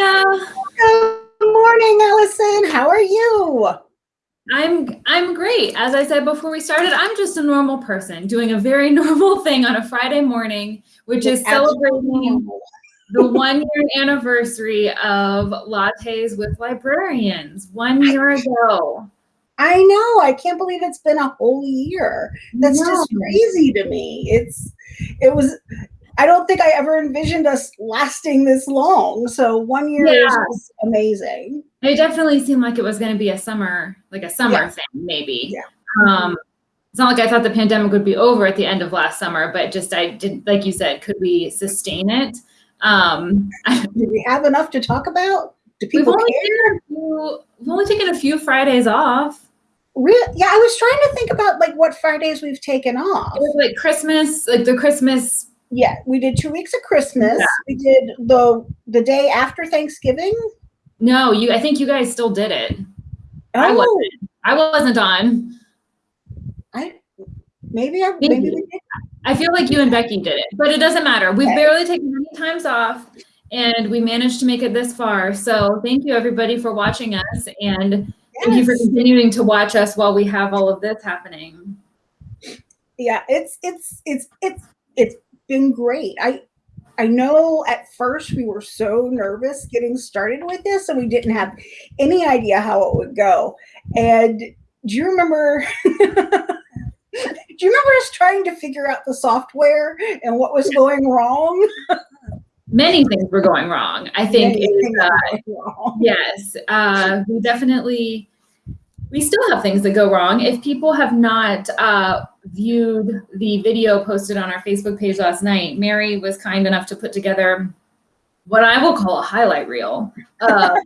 Leah. Good morning, Allison. How are you? I'm I'm great. As I said before we started, I'm just a normal person doing a very normal thing on a Friday morning, which is celebrating the one year anniversary of Lattes with Librarians one year ago. I know. I can't believe it's been a whole year. That's no. just crazy to me. It's it was I don't think I ever envisioned us lasting this long. So one year yeah. is amazing. It definitely seemed like it was going to be a summer, like a summer yeah. thing, maybe. Yeah. Um, it's not like I thought the pandemic would be over at the end of last summer, but just I didn't, like you said, could we sustain it? Um, Did we have enough to talk about? Do people we've only care? Few, we've only taken a few Fridays off. Really? Yeah, I was trying to think about like what Fridays we've taken off. It was like Christmas, like the Christmas. Yeah, we did two weeks of Christmas. Yeah. We did the the day after Thanksgiving. No, you. I think you guys still did it. Oh. I wasn't. I wasn't on. I maybe I maybe, maybe we did. I feel like you and Becky did it, but it doesn't matter. We've okay. barely taken any times off and we managed to make it this far. So thank you everybody for watching us and yes. thank you for continuing to watch us while we have all of this happening. Yeah, it's it's it's it's it's been great. I I know at first we were so nervous getting started with this and we didn't have any idea how it would go. And do you remember do you remember us trying to figure out the software and what was going wrong? Many things were going wrong. I think uh, yes, uh, we definitely we still have things that go wrong. If people have not uh, viewed the video posted on our Facebook page last night, Mary was kind enough to put together what I will call a highlight reel um,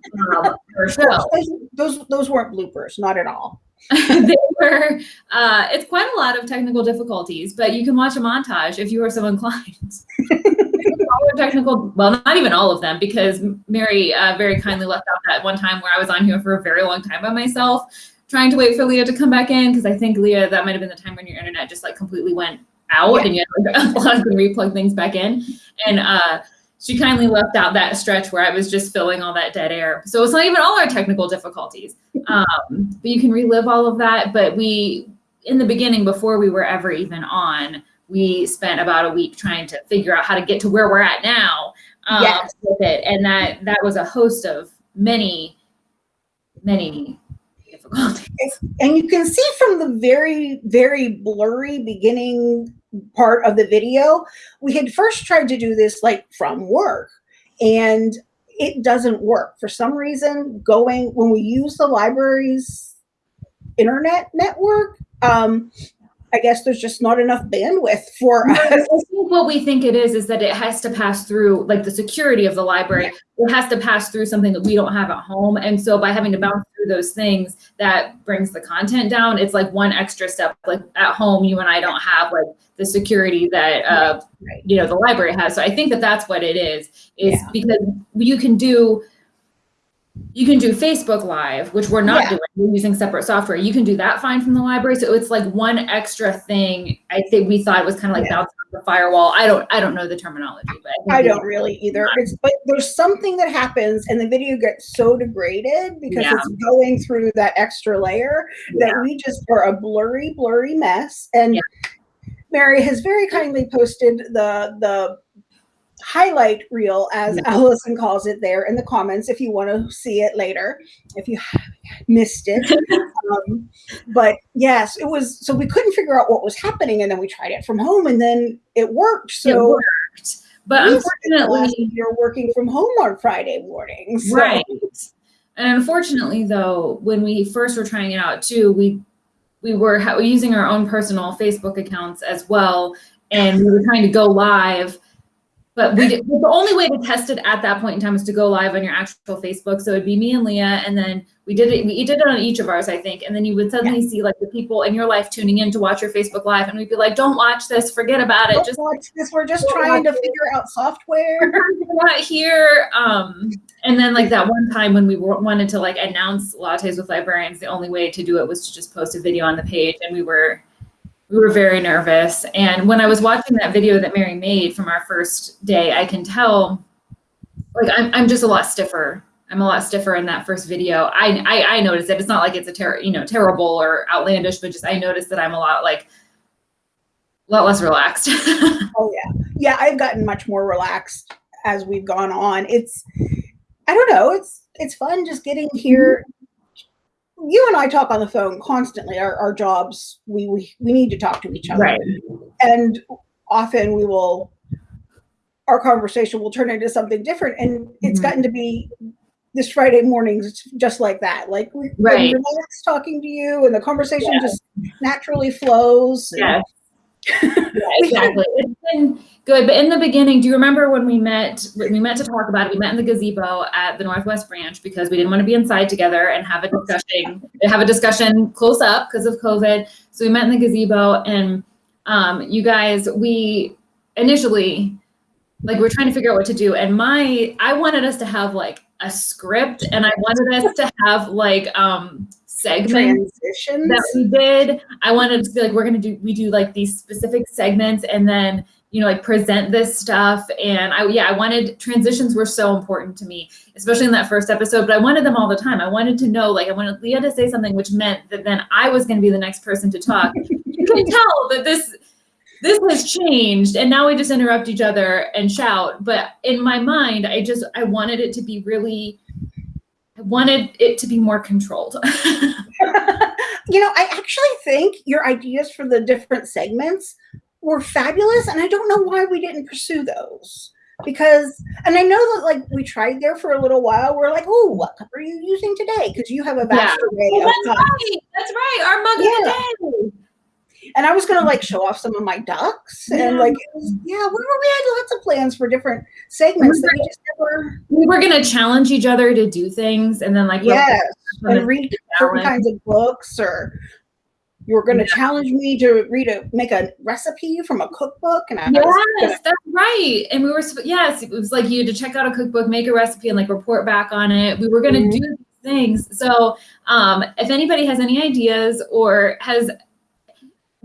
show. Those, those weren't bloopers, not at all. they were, uh, it's quite a lot of technical difficulties, but you can watch a montage if you are so inclined. All technical, well, not even all of them, because Mary uh, very kindly left out that one time where I was on here for a very long time by myself, trying to wait for Leah to come back in, because I think, Leah, that might have been the time when your internet just like completely went out yeah. and you had to like, replug things back in. And uh, she kindly left out that stretch where I was just filling all that dead air. So it's not even all our technical difficulties. Um, but you can relive all of that. But we, in the beginning, before we were ever even on, we spent about a week trying to figure out how to get to where we're at now um, yes. with it. And that that was a host of many, many And you can see from the very, very blurry beginning part of the video, we had first tried to do this like from work and it doesn't work. For some reason, going when we use the library's internet network, um, I guess there's just not enough bandwidth for us. I think what we think it is is that it has to pass through like the security of the library. It has to pass through something that we don't have at home. And so by having to bounce through those things that brings the content down, it's like one extra step. Like at home, you and I don't have like the security that uh, you know the library has. So I think that that's what it is. Is yeah. because you can do you can do Facebook Live, which we're not yeah. doing. We're using separate software. You can do that fine from the library. So it's like one extra thing. I think we thought it was kind of like yeah. the firewall. I don't. I don't know the terminology, but I, I don't really either. It's, but there's something that happens, and the video gets so degraded because yeah. it's going through that extra layer that we just are a blurry, blurry mess. And Mary has very kindly posted the the highlight reel, as Allison calls it there in the comments, if you want to see it later, if you missed it. um, but yes, it was, so we couldn't figure out what was happening. And then we tried it from home and then it worked. So it worked. But unfortunately, you're working from home on Friday mornings. So. Right. And unfortunately, though, when we first were trying it out too, we we were using our own personal Facebook accounts as well, and we were trying to go live but we did, the only way to test it at that point in time is to go live on your actual Facebook. So it'd be me and Leah, and then we did it. We did it on each of ours, I think. And then you would suddenly yeah. see like the people in your life tuning in to watch your Facebook live, and we'd be like, "Don't watch this. Forget about it. Don't just watch this. We're just trying to it. figure out software. We're not here." Um, and then like that one time when we wanted to like announce lattes with librarians, the only way to do it was to just post a video on the page, and we were we were very nervous. And when I was watching that video that Mary made from our first day, I can tell like I'm, I'm just a lot stiffer. I'm a lot stiffer in that first video. I, I, I noticed it. It's not like it's a ter- you know, terrible or outlandish, but just I noticed that I'm a lot like a lot less relaxed. oh yeah. Yeah, I've gotten much more relaxed as we've gone on. It's I don't know, it's it's fun just getting here. Mm-hmm. You and I talk on the phone constantly. Our, our jobs, we, we we need to talk to each other. Right. And often we will our conversation will turn into something different. And it's Mhm. gotten to be this Friday mornings just like that. Like we Right. I'm talking to you and the conversation Yeah. just naturally flows. Yeah. Yeah, exactly. It's been good. But in the beginning, do you remember when we met? We met to talk about it. We met in the gazebo at the Northwest Branch because we didn't want to be inside together and have a discussion. have a discussion close up because of COVID. So we met in the gazebo, and um, you guys, we initially like we're trying to figure out what to do. And my, I wanted us to have like a script, and I wanted us to have like um segments transitions. that we did. I wanted to be like, we're gonna do we do like these specific segments and then you know like present this stuff. And I yeah, I wanted transitions were so important to me, especially in that first episode. But I wanted them all the time. I wanted to know like I wanted Leah to say something, which meant that then I was gonna be the next person to talk. you can tell that this this has changed and now we just interrupt each other and shout but in my mind i just i wanted it to be really wanted it to be more controlled you know, I actually think your ideas for the different segments were fabulous, and I don't know why we didn't pursue those. Because, and I know that like we tried there for a little while. We're like, oh, what cup are you using today? Because you have a vast array Oh, of that's right. That's right. Our mug Yeah. of the day. And I was gonna like show off some of my ducks, and Yeah. like, was, yeah, we, were, we had lots of plans for different segments that we just never. We were gonna challenge each other to do things, and then like Yes, and read certain kinds of books, or you were gonna challenge me to read a make a recipe from a cookbook, and I Yes, that's right. And we were yes, it was like you had to check out a cookbook, make a recipe, and like report back on it. We were gonna Mhm. do things. So um, if anybody has any ideas or has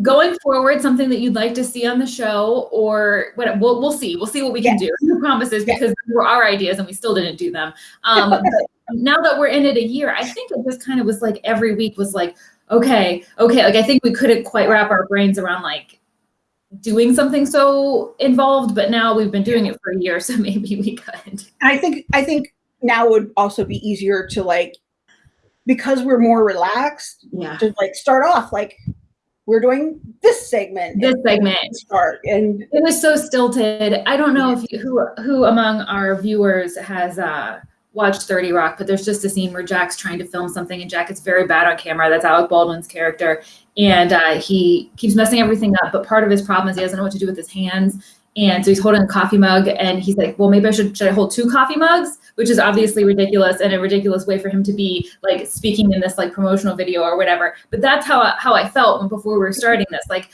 going forward something that you'd like to see on the show or what we'll, we'll see. We'll see what we can do. No promises? Yeah. because were our ideas and we still didn't do them. Um, but now that we're in it a year i think it just kind of was like every week was like okay okay like i think we couldn't quite wrap our brains around like doing something so involved but now we've been doing it for a year so maybe we could. I think I think now would also be easier to like because we're more relaxed yeah. to like start off like we're doing this segment this segment start and It was so stilted. I don't know if you, who who among our viewers has uh, watched Thirty Rock, but there's just a scene where Jack's trying to film something, and Jack is very bad on camera. That's Alec Baldwin's character, and uh, he keeps messing everything up. But part of his problem is he doesn't know what to do with his hands, and so he's holding a coffee mug, and he's like, "Well, maybe I should should I hold two coffee mugs?" Which is obviously ridiculous and a ridiculous way for him to be like speaking in this like promotional video or whatever. But that's how I, how I felt when- before we were starting this. Like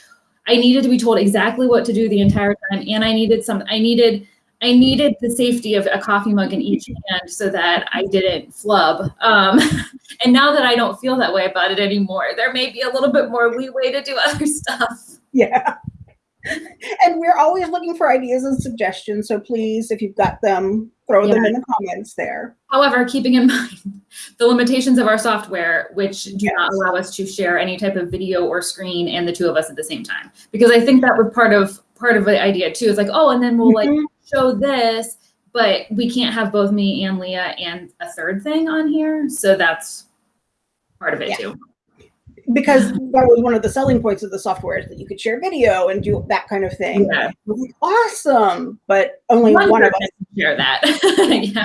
I needed to be told exactly what to do the entire time, and I needed some. I needed. I needed the safety of a coffee mug in each hand so that I didn't flub. Um, and now that I don't feel that way about it anymore, there may be a little bit more leeway to do other stuff. yeah and we're always looking for ideas and suggestions so please if you've got them throw them in the comments there However, keeping in mind the limitations of our software, which do not allow us to share any type of video or screen and the two of us at the same time, because I think that was part of part of the idea too. It's like, oh, and then we'll like Mhm. show this, but we can't have both me and Leah and a third thing on here. So that's part of it Yeah. too. Because that was one of the selling points of the software is that you could share video and do that kind of thing Yeah. I was like, awesome but only One one, of us can share that. yeah.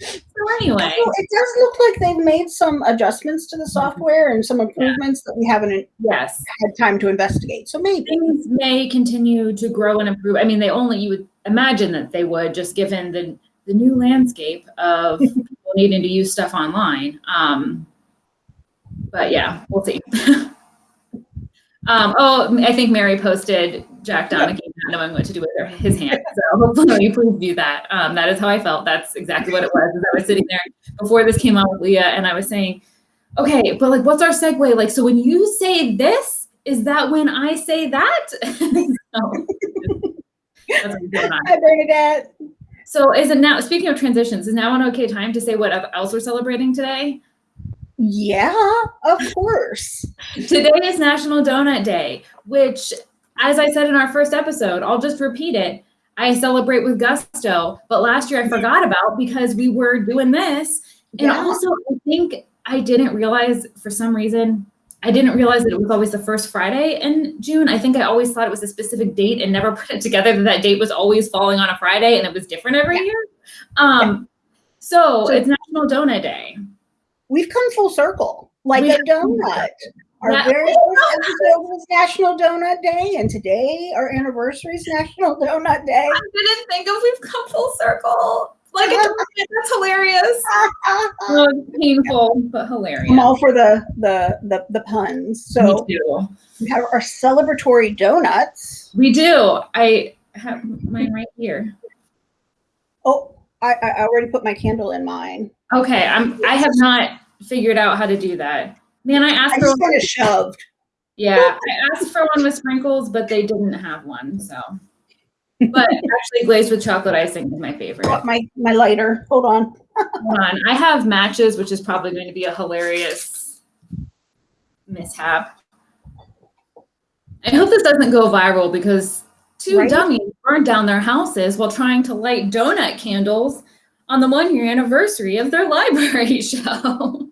so anyway, Well, it does look like they've made some adjustments to the software and some improvements that we haven't yes. had time to investigate. So maybe. things may continue to grow and improve. I mean, they only you would imagine that they would, just given the the new landscape of people needing to use stuff online. Um, but yeah, we'll see. um, oh, I think Mary posted Jack Donaghy not knowing what to do with her, his hand. So hopefully, please do that. Um, that is how I felt. That's exactly what it was. As I was sitting there before this came out with Leah, and I was saying, okay, but like, what's our segue? Like, so when you say this, is that when I say that? so, that's what's going on. Hi, Bernadette. So is it now, speaking of transitions, is now an okay time to say what else we're celebrating today? Yeah, of course. today is National Donut Day, which, as I said in our first episode, I'll just repeat it. I celebrate with gusto, but last year I forgot about because we were doing this. And yeah. also, I think I didn't realize for some reason I didn't realize that it was always the first Friday in June. I think I always thought it was a specific date and never put it together that that date was always falling on a Friday and it was different every yeah. year. Um, yeah. so, so, it's National Donut Day. We've come full circle, like we a donut. Our yeah. very first episode was National Donut Day, and today our anniversary is National Donut Day. I didn't think of we've come full circle. Like that's hilarious. oh, painful but hilarious. I'm all for the the the, the puns. So we have our celebratory donuts. We do. I have mine right here. Oh, I, I already put my candle in mine. Okay, I'm. I have not figured out how to do that. Man, I asked I for of shoved. Yeah, I asked for one with sprinkles, but they didn't have one. So but actually glazed with chocolate icing is my favorite. my my lighter. Hold on. Hold on. I have matches, which is probably going to be a hilarious mishap. I hope this doesn't go viral because two right? dummies burned down their houses while trying to light donut candles on the one year anniversary of their library show.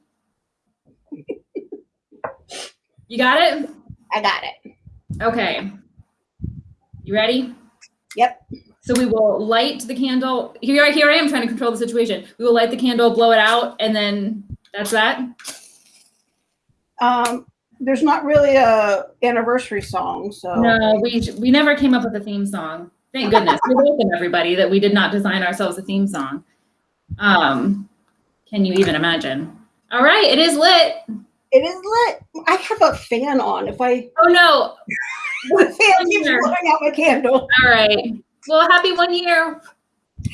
You got it? I got it. Okay. You ready? Yep. So we will light the candle. Here, here I am trying to control the situation. We will light the candle, blow it out, and then that's that. Um, there's not really a anniversary song, so no, we we never came up with a theme song. Thank goodness. we welcome everybody that we did not design ourselves a theme song. Um, can you even imagine? All right, it is lit. It is lit. I have a fan on. If I oh no, the fan keeps blowing out my candle. All right. Well, happy one year.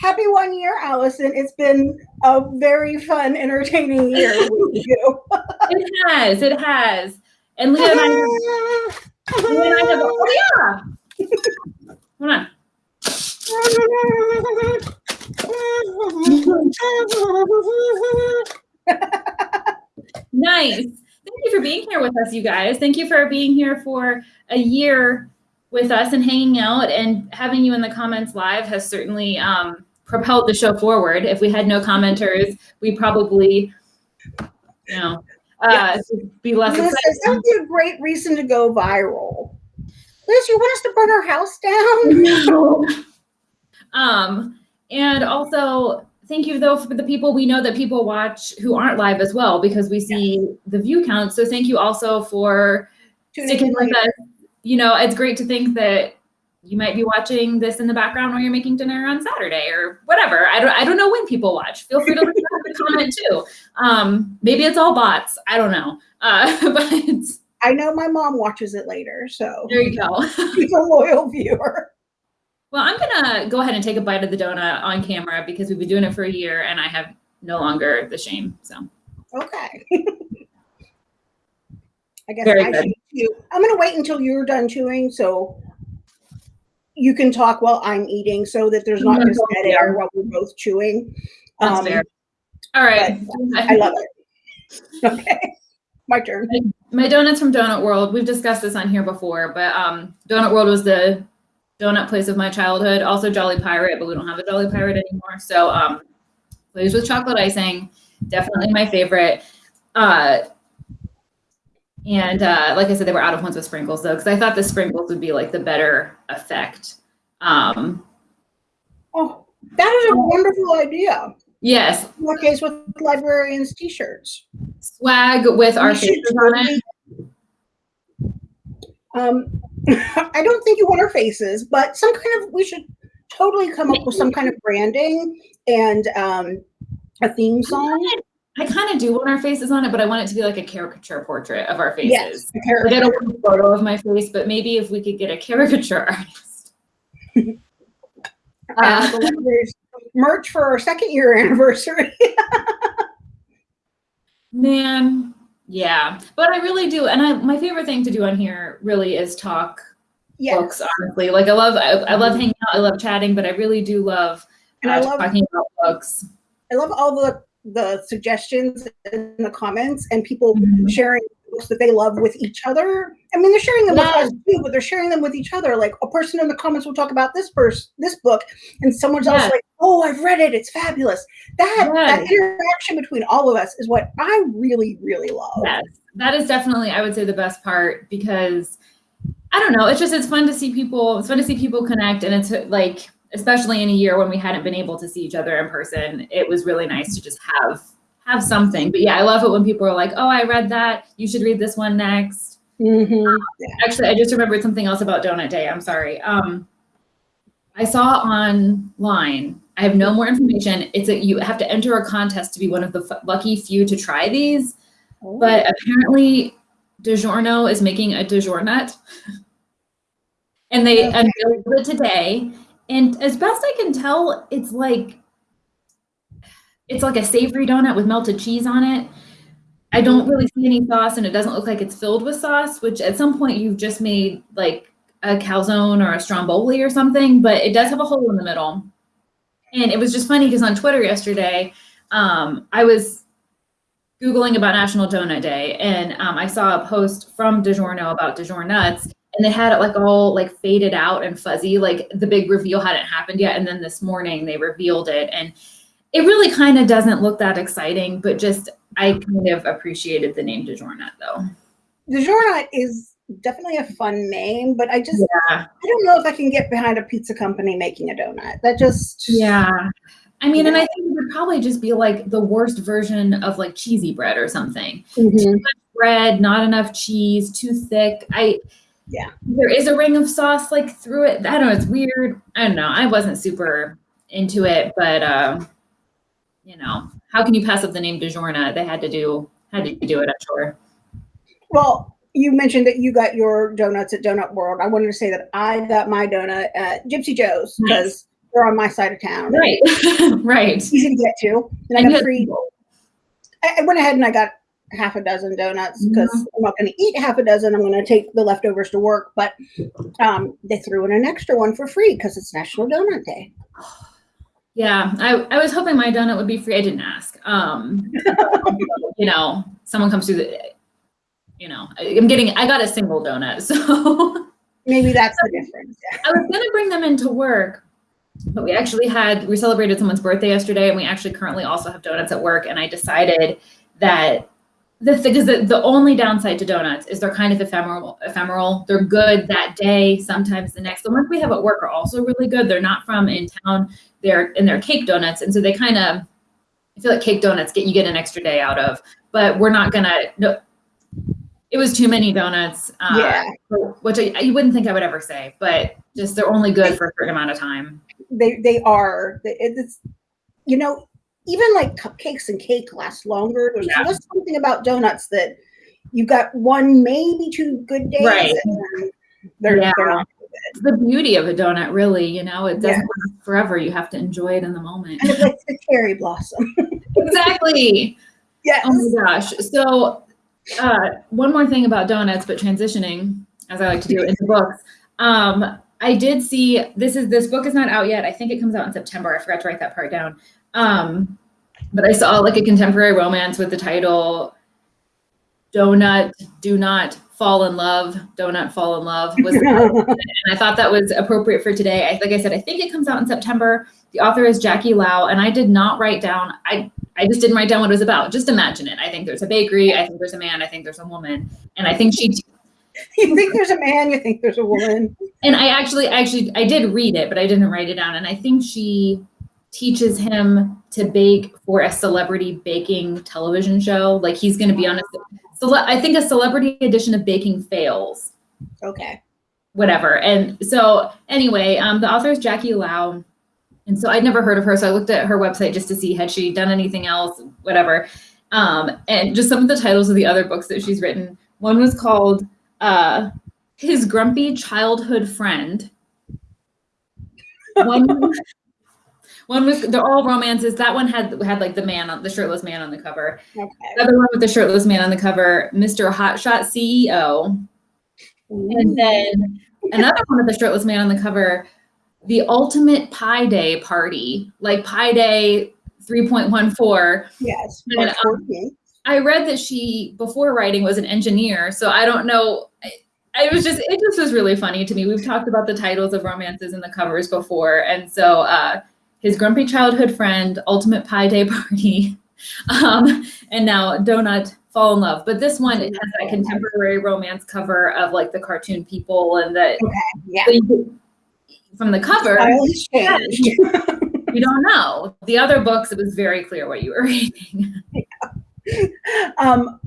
Happy one year, Allison. It's been a very fun, entertaining year with you. it has. It has. And Leah and I have, Leah and I have oh yeah. Hold on. nice. Thank you for being here with us, you guys. Thank you for being here for a year with us and hanging out and having you in the comments live has certainly um, propelled the show forward. If we had no commenters, we probably, you know, uh, yes. be less. Liz, that would be a great reason to go viral. Liz, you want us to burn our house down? no. um, and also, thank you though for the people we know that people watch who aren't live as well because we see yes. the view count. So thank you also for Tuning sticking with us you know, it's great to think that you might be watching this in the background while you're making dinner on Saturday or whatever. I don't, I don't know when people watch. Feel free to leave a comment too. Um, maybe it's all bots. I don't know. Uh, but I know my mom watches it later. So there you go. She's a loyal viewer. Well, I'm gonna go ahead and take a bite of the donut on camera because we've been doing it for a year and I have no longer the shame. So okay. I guess Very I good. should chew. I'm going to wait until you're done chewing so you can talk while I'm eating so that there's not just dead air while we're both chewing. That's um, fair. All right. I love it. Okay. My turn. My donuts from Donut World. We've discussed this on here before, but um, Donut World was the donut place of my childhood. Also Jolly Pirate, but we don't have a Jolly Pirate anymore. So um, glazed with chocolate icing, definitely my favorite. Uh, and uh, like I said, they were out of ones with sprinkles though, because I thought the sprinkles would be like the better effect. Um, oh, that is a wonderful idea. Yes. What case with librarians t-shirts? Swag with our faces on it. Um, I don't think you want our faces, but some kind of, we should totally come up with some kind of branding and um, a theme song. I kind of do want our faces on it, but I want it to be like a caricature portrait of our faces. Yes, like I don't want a photo of my face, but maybe if we could get a caricature artist. uh, merch for our second year anniversary. Man, yeah, but I really do, and I my favorite thing to do on here really is talk yes. books. Honestly, like I love I, I love hanging out, I love chatting, but I really do love And I love talking about books. I love all the the suggestions in the comments and people Mhm. sharing books that they love with each other. I mean, they're sharing them Yeah. with us too, but they're sharing them with each other. Like a person in the comments will talk about this person, this book, and someone's else like, "Oh, I've read it. It's fabulous." That that interaction between all of us is what I really, really love. Yes, that is definitely, I would say, the best part because I don't know. It's just it's fun to see people. It's fun to see people connect, and it's like, especially in a year when we hadn't been able to see each other in person, it was really nice to just have have something. But yeah, I love it when people are like, "Oh, I read that. You should read this one next." Mhm. Yeah. Actually, I just remembered something else about Donut Day. I'm sorry. Um, I saw online. I have no more information. It's a you have to enter a contest to be one of the f- lucky few to try these. But apparently, DiGiorno is making a DiGiornut, and they Okay. unveiled it today. And as best I can tell, it's like it's like a savory donut with melted cheese on it. I don't really see any sauce, and it doesn't look like it's filled with sauce. Which at some point you've just made like a calzone or a stromboli or something, but it does have a hole in the middle. And it was just funny because on Twitter yesterday, um, I was Googling about National Donut Day, and um, I saw a post from DiGiorno about DiGiornuts, and they had it like all like faded out and fuzzy, like the big reveal hadn't happened yet. And then this morning they revealed it, and it really kind of doesn't look that exciting, but just I kind of appreciated the name DiGiornut though. DiGiorno is definitely a fun name, but I just Yeah. I don't know if I can get behind a pizza company making a donut. That just Yeah. I mean, and I think it would probably just be like the worst version of like cheesy bread or something. Mhm. bread, not enough cheese, too thick. I Yeah. There is a ring of sauce like through it. I don't know, it's weird. I don't know. I wasn't super into it, but um, you know, how can you pass up the name DiGiorno? They had to do had to do it, I'm sure. Well, you mentioned that you got your donuts at Donut World. I wanted to say that I got my donut at Gypsy Joe's Nice. because they're on my side of town. Right. right. Easy to get to. And I got free. I, I went ahead and I got half a dozen donuts because Mm-hmm. I'm not going to eat half a dozen. I'm going to take the leftovers to work. But um, they threw in an extra one for free because it's National Donut Day. Yeah, I, I was hoping my donut would be free. I didn't ask. Um, you know, someone comes through the, you know, I- I'm getting, I got a single donut. So Maybe that's the difference. Yeah. I was gonna bring them into work, but we actually had we celebrated someone's birthday yesterday, and we actually currently also have donuts at work. And I decided that the thing is that the only downside to donuts is they're kind of ephemeral. Ephemeral. They're good that day, sometimes the next. The ones we have at work are also really good. They're not from in town. They're and they're cake donuts, and so they kind of. I feel like cake donuts get you get an extra day out of, but we're not gonna. No, it was too many donuts. Uh, Yeah. which I, you wouldn't think I would ever say, but just they're only good for a certain amount of time. they they are it's you know even like cupcakes and cake last longer there's Yeah. just something about donuts that you've got one maybe two good days Right. and they're, Yeah. they're It's the beauty of a donut, really. You know, it doesn't Yeah. last forever. You have to enjoy it in the moment. kind of like the cherry blossom exactly. yes Oh my gosh. So, uh, one more thing about donuts, but transitioning, as I like to do into books. Um, I did see this is this book is not out yet. I think it comes out in September. I forgot to write that part down. Um, but I saw like a contemporary romance with the title "Donut Do Not Fall in Love." Donut Fall in Love was and I thought that was appropriate for today. I, like I said, I think it comes out in September. The author is Jackie Lau, and I did not write down. I I just didn't write down what it was about. Just imagine it. I think there's a bakery. I think there's a man. I think there's a woman, and I think she. you think there's a man you think there's a woman And I actually, actually, I did read it, but I didn't write it down. And I think she teaches him to bake for a celebrity baking television show. Like he's going to be on a. Cele- I think a celebrity edition of Baking Fails. okay whatever. And so anyway, um, the author is Jackie Lau. And so I'd never heard of her. So I looked at her website just to see had she done anything else, whatever. Um, and just some of the titles of the other books that she's written. One was called uh, His Grumpy Childhood Friend. One, one was they're all romances. That one had had like the man on the shirtless man on the cover. okay The other one with the shirtless man on the cover, Mr. Hotshot CEO. And then another one with the shirtless man on the cover the ultimate Pi Day party, like Pi Day 3.14. Yes. And, um, I read that she, before writing, was an engineer. So I don't know. It was just, it just was really funny to me. We've talked about the titles of romances and the covers before. And so uh, his grumpy childhood friend, ultimate Pi Day party, um, and now Donut fall in love. But this one it has that contemporary romance cover of like the cartoon people and the okay, yeah. from the cover. you don't know. The other books, it was very clear what you were reading. Yeah. Um,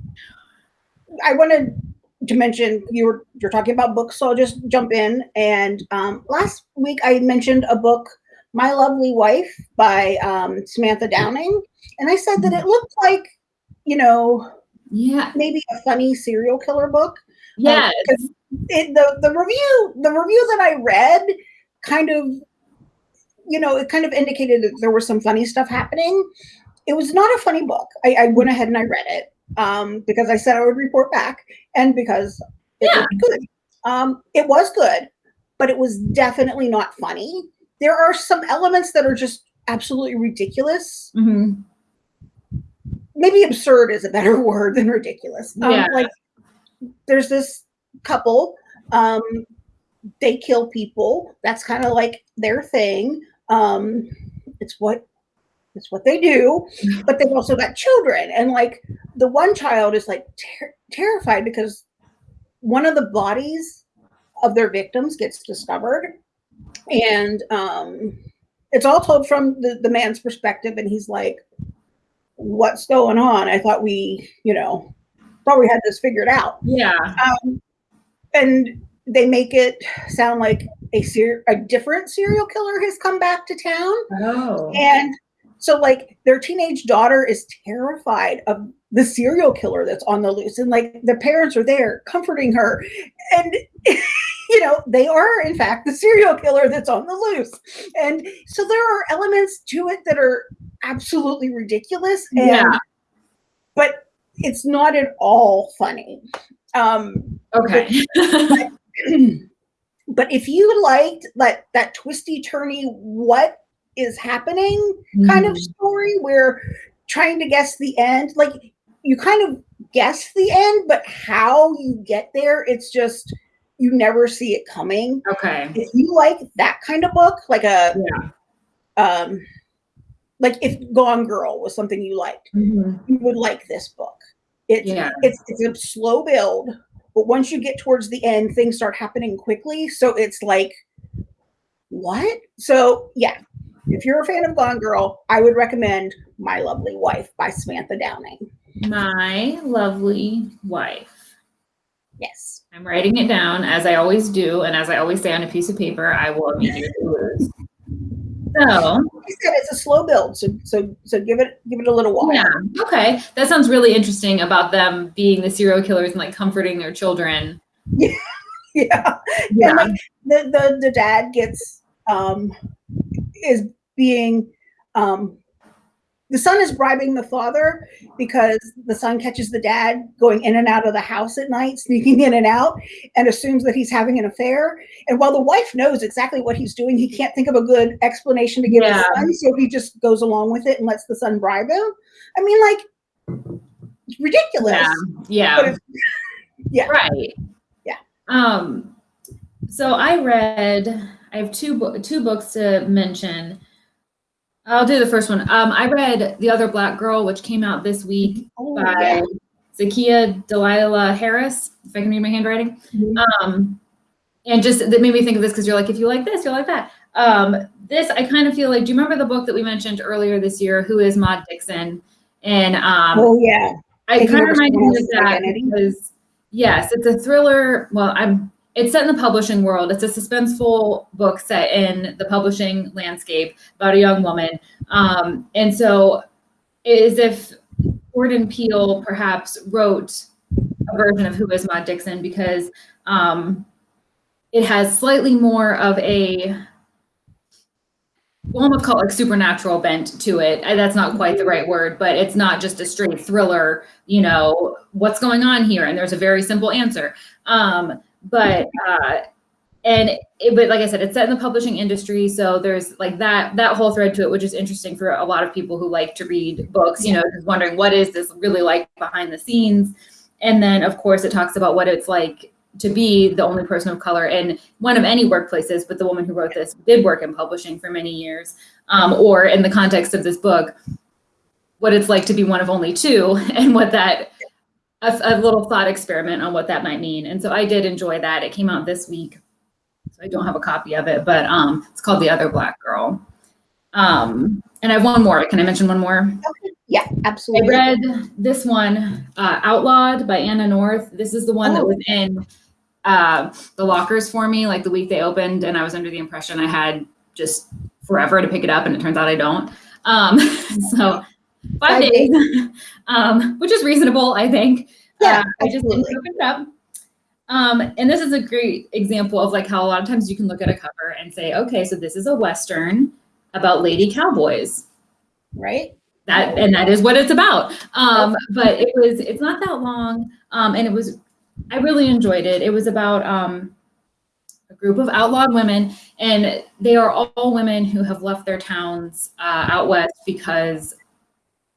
I wanted to mention you were you're talking about books, so I'll just jump in. And um, last week I mentioned a book, My Lovely Wife by um, Samantha Downing, and I said that it looked like, you know, yeah, maybe a funny serial killer book. Yeah, um, it, the the review the review that I read kind of, you know, it kind of indicated that there was some funny stuff happening. It was not a funny book. I, I went ahead and I read it um, because I said I would report back, and because it yeah. was good. Um, it was good, but it was definitely not funny. There are some elements that are just absolutely ridiculous. Mm-hmm maybe absurd is a better word than ridiculous. Um, yeah. Like there's this couple, um, they kill people. That's kind of like their thing. Um, it's what it's what they do. But they've also got children, and like the one child is like ter- terrified because one of the bodies of their victims gets discovered, and um, it's all told from the, the man's perspective, and he's like, what's going on? I thought we, you know, thought we had this figured out. Yeah. Um, and they make it sound like a ser- a different serial killer has come back to town. Oh. And so like their teenage daughter is terrified of the serial killer that's on the loose and like the parents are there comforting her and you know they are in fact the serial killer that's on the loose and so there are elements to it that are absolutely ridiculous. And, yeah. But it's not at all funny. Um, okay. But, but, if you liked that that twisty turny, what is happening kind mm. of story where trying to guess the end, like you kind of guess the end, but how you get there, it's just you never see it coming. Okay. If you like that kind of book, like a yeah. um like if Gone Girl was something you liked, mm-hmm. you would like this book. It's yeah. it's it's a slow build, but once you get towards the end, things start happening quickly. So it's like, what? So yeah, if you're a fan of Gone Girl, I would recommend My Lovely Wife by Samantha Downing. My Lovely Wife. Yes. I'm writing it down as I always do, and as I always say on a piece of paper, I will immediately lose. So I said it's a slow build, so so so give it give it a little while. Yeah. Okay. That sounds really interesting about them being the serial killers and like comforting their children. Yeah. yeah. Yeah. Like the, the the dad gets um is being um the son is bribing the father because the son catches the dad going in and out of the house at night, sneaking in and out, and assumes that he's having an affair. And while the wife knows exactly what he's doing, he can't think of a good explanation to give yeah. his son, so he just goes along with it and lets the son bribe him. I mean, like, ridiculous. Yeah. Yeah. yeah. Right. Yeah. Um. So I read. I have two two books to mention. I'll do the first one. Um, I read The Other Black Girl, which came out this week oh, by yeah. Zakiya Dalila Harris, if I can read my handwriting. Mm-hmm. Um, and just that made me think of this because you're like, if you like this, you'll like that. Um, this, I kind of feel like, do you remember the book that we mentioned earlier this year, Who is Maud Dixon? And um, oh, yeah. I kind of reminded me of that because, yes, it's a thriller. Well, I'm it's set in the publishing world. It's a suspenseful book set in the publishing landscape about a young woman. Um, and so, as if Jordan Peele perhaps wrote a version of Who is Maud Dixon because um, it has slightly more of a well, almost call it like supernatural bent to it. That's not quite the right word, but it's not just a straight thriller. You know what's going on here, and there's a very simple answer. Um, but uh, and it, but like I said, it's set in the publishing industry, so there's like that that whole thread to it, which is interesting for a lot of people who like to read books. You know, just wondering what is this really like behind the scenes, and then of course it talks about what it's like to be the only person of color in one of any workplaces. But the woman who wrote this did work in publishing for many years, um, or in the context of this book, what it's like to be one of only two, and what that a, a little thought experiment on what that might mean. And so I did enjoy that. It came out this week. So I don't have a copy of it, but um, it's called The Other Black Girl. Um, and I have one more. Can I mention one more? Okay. Yeah, absolutely. I read this one, uh, Outlawed by Anna North. This is the one oh. that was in uh, the lockers for me, like the week they opened, and I was under the impression I had just forever to pick it up, and it turns out I don't. Um, so five, five days, days. um, which is reasonable, I think. Yeah, uh, I just didn't open it up. Um, and this is a great example of like how a lot of times you can look at a cover and say, okay, so this is a Western about lady cowboys. Right. That, and that is what it's about. Um, but it was, it's not that long. Um, and it was, I really enjoyed it. It was about, um, a group of outlawed women and they are all women who have left their towns, uh, out West because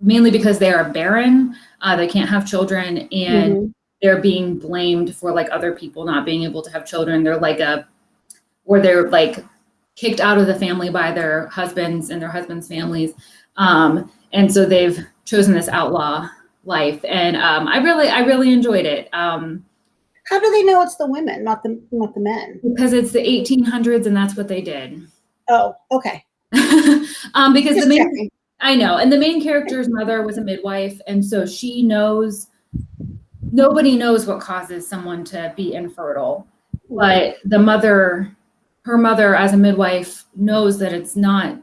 mainly because they are barren. Uh, they can't have children and mm-hmm they're being blamed for like other people not being able to have children. They're like a, or they're like kicked out of the family by their husbands and their husbands' families. Um, and so they've chosen this outlaw life. And um, I really, I really enjoyed it. Um, How do they know it's the women, not the not the men? Because it's the 1800s, and that's what they did. Oh, okay. um, because Just the main, checking. I know, and the main character's mother was a midwife, and so she knows nobody knows what causes someone to be infertile, but the mother, her mother as a midwife knows that it's not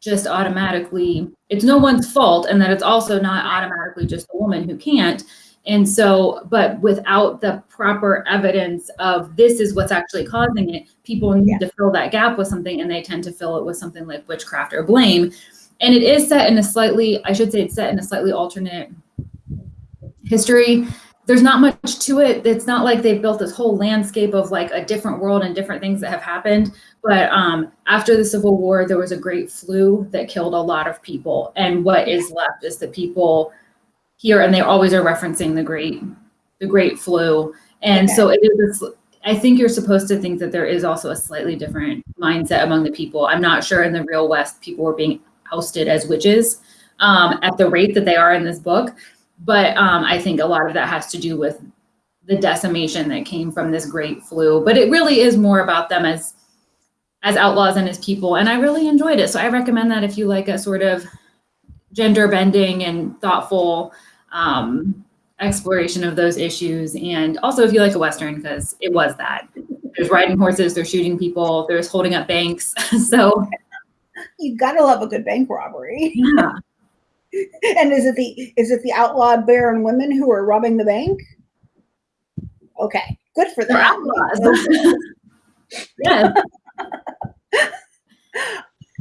just automatically, it's no one's fault and that it's also not automatically just a woman who can't. And so, but without the proper evidence of this is what's actually causing it, people need yeah. to fill that gap with something and they tend to fill it with something like witchcraft or blame. And it is set in a slightly, I should say it's set in a slightly alternate history there's not much to it. It's not like they've built this whole landscape of like a different world and different things that have happened. But um, after the Civil War, there was a great flu that killed a lot of people. And what is left is the people here, and they always are referencing the great, the great flu. And okay. so it is. I think you're supposed to think that there is also a slightly different mindset among the people. I'm not sure in the real West people were being ousted as witches um, at the rate that they are in this book. But um, I think a lot of that has to do with the decimation that came from this great flu. But it really is more about them as as outlaws and as people. And I really enjoyed it. So I recommend that if you like a sort of gender bending and thoughtful um, exploration of those issues. And also if you like a Western, because it was that. There's riding horses, there's shooting people, there's holding up banks. so you gotta love a good bank robbery. Yeah. and is it the is it the outlawed barren women who are robbing the bank? Okay, good for them. outlaws. yeah.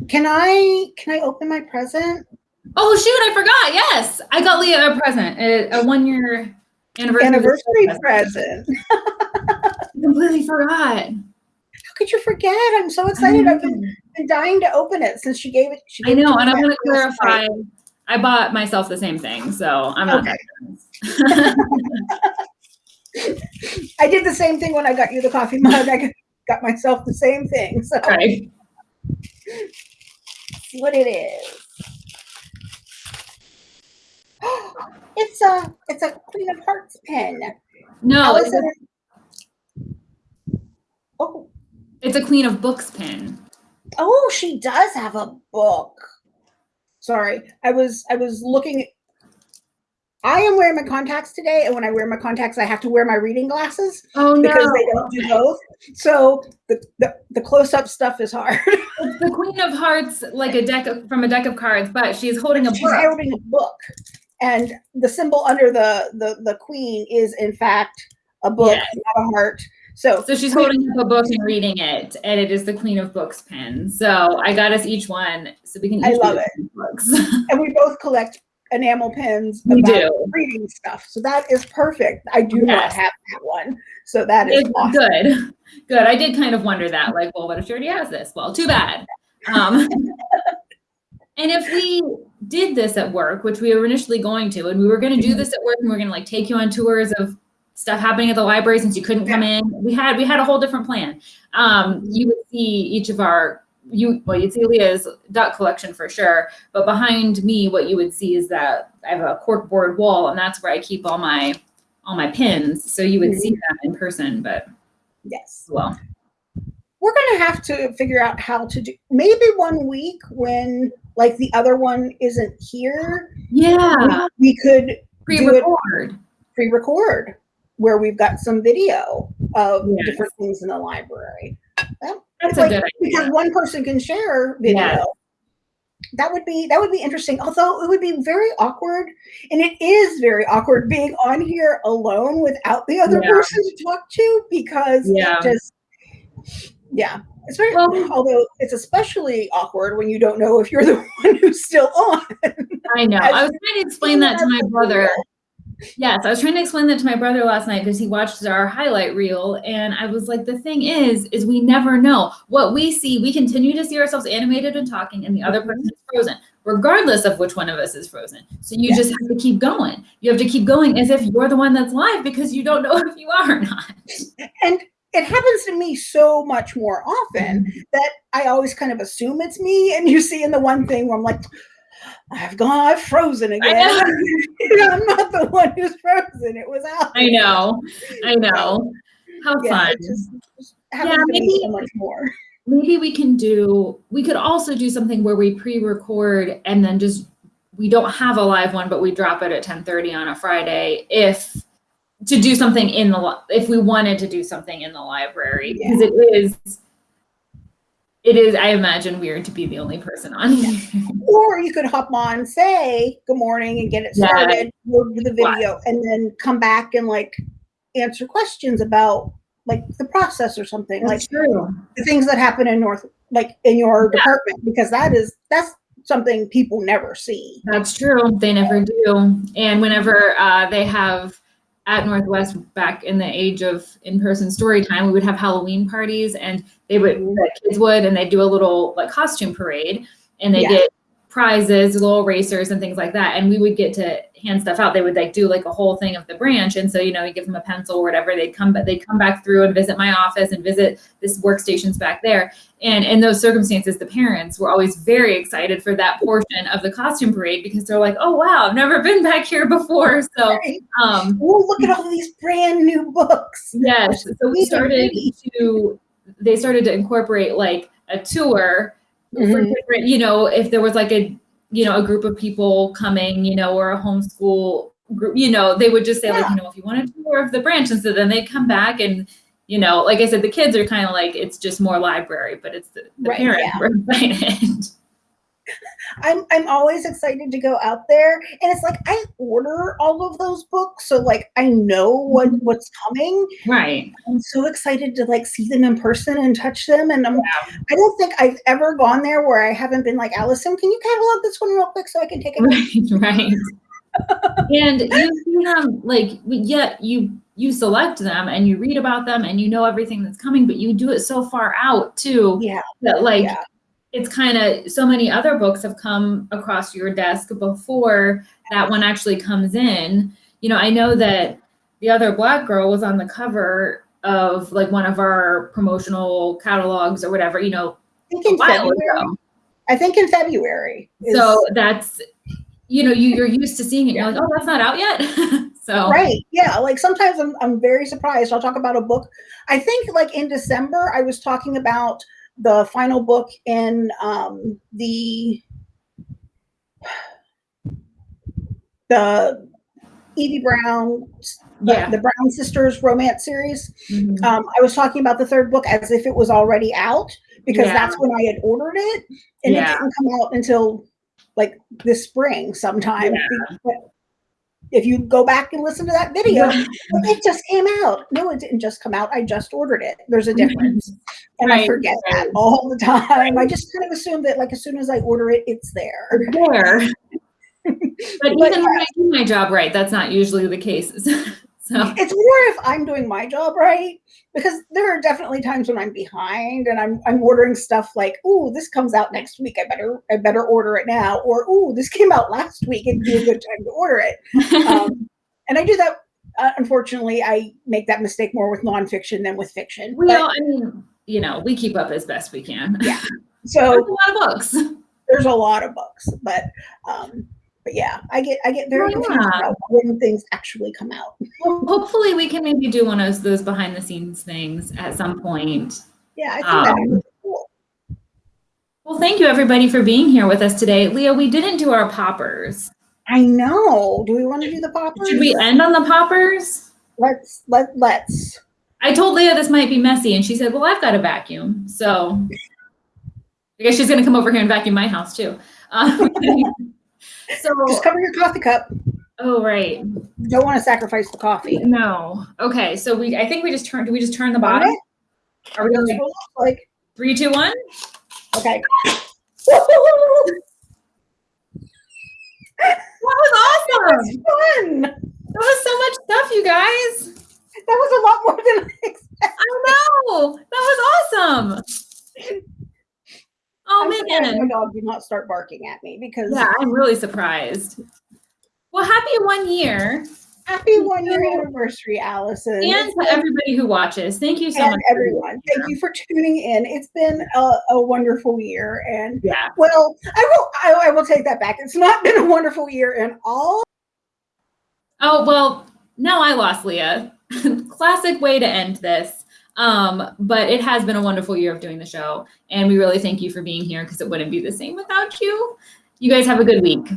can I can I open my present? Oh shoot! I forgot. Yes, I got Leah a present, a, a one year anniversary, anniversary present. completely forgot. How could you forget? I'm so excited. I've been, been dying to open it since she gave it. She gave I know, and I'm going to clarify. I bought myself the same thing, so I'm not. Okay. I did the same thing when I got you the coffee mug. I got myself the same thing. So right. see what it is. it's a it's a Queen of Hearts pen. No, it's a, oh, it's a Queen of Books pen. Oh, she does have a book. Sorry, I was I was looking. I am wearing my contacts today, and when I wear my contacts, I have to wear my reading glasses. Oh no! Because they don't do both. So the the, the close up stuff is hard. It's the Queen of Hearts, like a deck of, from a deck of cards, but she's holding a book. she's book. holding a book, and the symbol under the the the Queen is in fact a book, yes. not a heart. So, so she's holding up a book and reading it, and it is the Queen of Books pen. So I got us each one, so we can. I love it. Books. and we both collect enamel pins We do. reading stuff. So that is perfect. I do not have that one. So that is It's awesome. good. Good. I did kind of wonder that, like, well, what if she already has this? Well, too bad. Um, and if we did this at work, which we were initially going to, and we were going to do this at work, and we are going to like take you on tours of stuff happening at the library since you couldn't come in. We had we had a whole different plan. Um, you would see each of our you well, you'd see Leah's duck collection for sure, but behind me, what you would see is that I have a cork board wall, and that's where I keep all my all my pins. So you would see them in person, but Yes. well, We're going to have to figure out how to do maybe one week when like the other one isn't here. yeah, We could pre-record. pre-record where we've got some video of Yes. different things in the library. That, That's like, a good because one person can share video. Yes. That would be that would be interesting. Although it would be very awkward, and it is very awkward being on here alone without the other Yeah. person to talk to because Yeah. just yeah. It's very Well- although it's especially awkward when you don't know if you're the one who's still on. I know. I was trying to explain that to my brother. Yes, I was trying to explain that to my brother last night because he watched our highlight reel, and I was like, the thing is, is we never know what we see. We continue to see ourselves animated and talking, and the other Mhm. person is frozen, regardless of which one of us is frozen. So you Yes. just have to keep going. You have to keep going as if you're the one that's live because you don't know if you are or not. And it happens to me so much more often Mm-hmm. that I always kind of assume it's me. And you see in the one thing where I'm like, I've gone, I've frozen again. I'm not the one who's frozen. It was out. I know. I know. How Yeah, fun. just, just Yeah, maybe- so much more. maybe we can do we could also do something where we pre-record and then just we don't have a live one but we drop it at 10:30 on a Friday if to do something in the if we wanted to do something in the library because it is it is I imagine weird to be the only person on. Or you could hop on, say good morning and get it Yeah. started, go to the video, and then come back and like answer questions about like the process or something. Like true. the things that happen in North, like in your Yeah. department, because that is that's something people never see. That's true. They never do. And whenever uh, they have at Northwest back in the age of in-person story time, we would have Halloween parties and they would mm-hmm. the kids would and they'd do a little like costume parade and they Yeah. get prizes, little racers and things like that. And we would get to hand stuff out. They would like do like a whole thing of the branch. And so, you know, you give them a pencil or whatever, they'd come but they'd come back through and visit my office and visit this workstations back there. And in those circumstances, the parents were always very excited for that portion of the costume parade because they're like, oh wow, I've never been back here before. So um Oh, look at all these brand new books. yes. So we started to they started to incorporate like a tour for Mhm. different, you know, if there was like a you know, a group of people coming, you know, or a homeschool group, you know, they would just say like, you know, if you want to tour of the branch, and so then they come back and, you know, like I said, the kids are kind of like it's just more library, but it's the, the Right, parents yeah. were excited. I'm I'm always excited to go out there, and it's like I order all of those books, so like I know what Mm-hmm. what's coming. right. I'm so excited to like see them in person and touch them, and I'm Yeah. I don't think I've ever gone there where I haven't been like Allison, can you catalog this one real quick so I can take it? Right, right. and you see them like yet you you select them and you read about them and you know everything that's coming, but you do it so far out too Yeah, that like yeah. It's kind of so many other books have come across your desk before that one actually comes in. You know, I know mm-hmm. that the other black girl was on the cover of like one of our promotional catalogs or whatever, you know, I think in February. I think in February. is- So that's you know, you, you're used to seeing it. You're like, oh, that's not out yet. so right, yeah. Like sometimes I'm I'm very surprised. I'll talk about a book. I think like in December I was talking about the final book in um the the Evie Brown, the, Yeah. the Brown Sisters romance series. Mhm. Um, I was talking about the third book as if it was already out because Yeah. that's when I had ordered it, and Yeah. it didn't come out until like this spring sometime. But if you go back and listen to that video, it just came out. No, it didn't just come out. I just ordered it. There's a mm-hmm. difference, and I Right, forget that all the time. I just kind of assume that like as soon as I order it, it's there. there. But But even when I do my job right, that's not usually the case. so It's more if I'm doing my job right, because there are definitely times when I'm behind and I'm I'm ordering stuff like, oh, this comes out next week. I better I better order it now," or oh, this came out last week. It'd be a good time to order it." Um, and I do that. Uh, unfortunately, I make that mistake more with nonfiction than with fiction. Well, But- I mean, you know, we keep up as best we can. Yeah. There's so a lot of books. there's a lot of books, but um, but yeah, I get I get very Oh, confused about when things actually come out. Well, hopefully we can maybe do one of those behind the scenes things at some point. Yeah, I think that Um, would be cool. Well, thank you everybody for being here with us today. Leah, we didn't do our poppers. I know. Do we want to do the poppers? Should we end on the poppers? Let's let let's. I told Leah this might be messy, and she said, "Well, I've got a vacuum, so I guess she's going to come over here and vacuum my house too." Um, so, Just cover your coffee cup. oh right, You don't want to sacrifice the coffee. no, okay. So we, I think we just turn Do we just turn the bottom? Are we going like three, two, one? okay. That was awesome. Fun. That was so much stuff, you guys. That was a lot more than I expected. I know. That was awesome. Oh I'm man. my dog did not start barking at me because Yeah, I'm really surprised. Well, happy one year. happy one year anniversary, Allison. And to everybody who watches. Thank you so and much. everyone. Thank you for tuning in. It's been a, a wonderful year. And Yeah. well, I will I, I will take that back. It's not been a wonderful year in all Oh, well, now I lost Leah. Classic way to end this. Um, but it has been a wonderful year of doing the show. And we really thank you for being here because it wouldn't be the same without you. You guys have a good week.